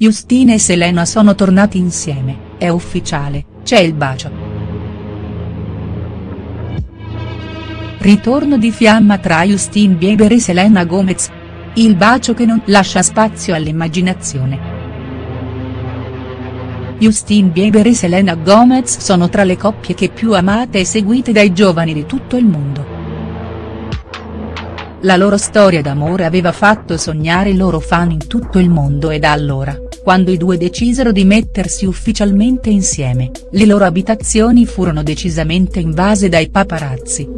Justin e Selena sono tornati insieme, è ufficiale, c'è il bacio. Ritorno di fiamma tra Justin Bieber e Selena Gomez. Il bacio che non lascia spazio all'immaginazione. Justin Bieber e Selena Gomez sono tra le coppie che più amate e seguite dai giovani di tutto il mondo. La loro storia d'amore aveva fatto sognare i loro fan in tutto il mondo e da allora, quando i due decisero di mettersi ufficialmente insieme, le loro abitazioni furono decisamente invase dai paparazzi.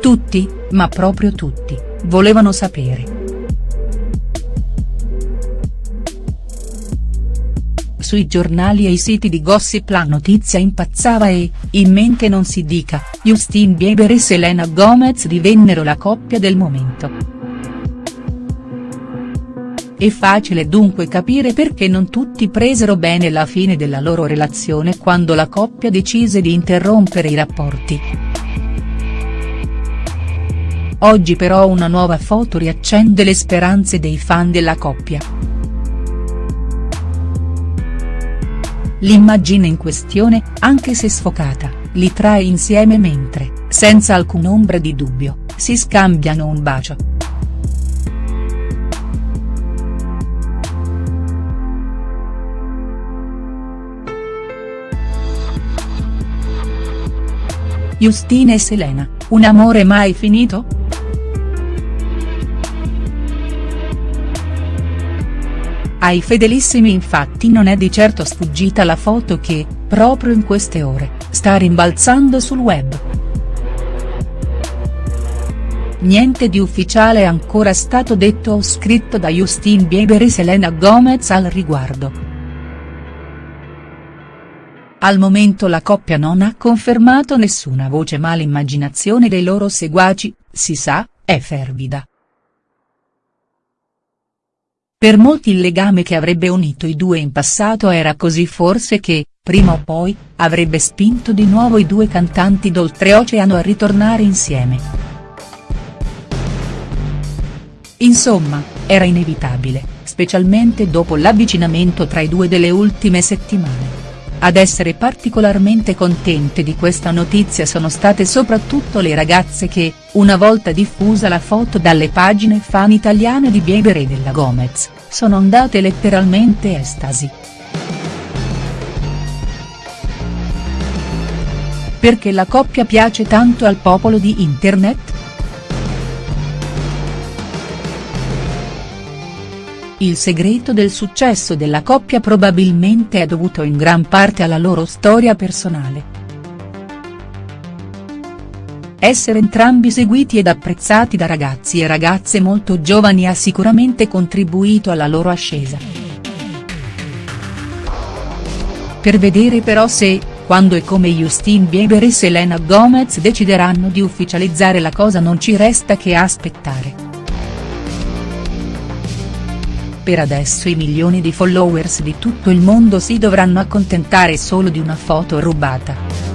Tutti, ma proprio tutti, volevano sapere. Sui giornali e i siti di gossip la notizia impazzava e, in mente non si dica, Justin Bieber e Selena Gomez divennero la coppia del momento. È facile dunque capire perché non tutti presero bene la fine della loro relazione quando la coppia decise di interrompere i rapporti. Oggi però una nuova foto riaccende le speranze dei fan della coppia. L'immagine in questione, anche se sfocata, li trae insieme mentre, senza alcun'ombra di dubbio, si scambiano un bacio. Justina e Selena, un amore mai finito?. Ai fedelissimi infatti non è di certo sfuggita la foto che, proprio in queste ore, sta rimbalzando sul web. Niente di ufficiale è ancora stato detto o scritto da Justin Bieber e Selena Gomez al riguardo. Al momento la coppia non ha confermato nessuna voce ma l'immaginazione dei loro seguaci, si sa, è fervida. Per molti il legame che avrebbe unito i due in passato era così forse che, prima o poi, avrebbe spinto di nuovo i due cantanti d'oltreoceano a ritornare insieme. Insomma, era inevitabile, specialmente dopo l'avvicinamento tra i due delle ultime settimane. Ad essere particolarmente contente di questa notizia sono state soprattutto le ragazze che, una volta diffusa la foto dalle pagine fan italiane di Bieber e della Gomez, sono andate letteralmente estasi. Perché la coppia piace tanto al popolo di internet?. Il segreto del successo della coppia probabilmente è dovuto in gran parte alla loro storia personale. Essere entrambi seguiti ed apprezzati da ragazzi e ragazze molto giovani ha sicuramente contribuito alla loro ascesa. Per vedere però se, quando e come Justin Bieber e Selena Gomez decideranno di ufficializzare la cosa non ci resta che aspettare. Per adesso i milioni di followers di tutto il mondo si dovranno accontentare solo di una foto rubata.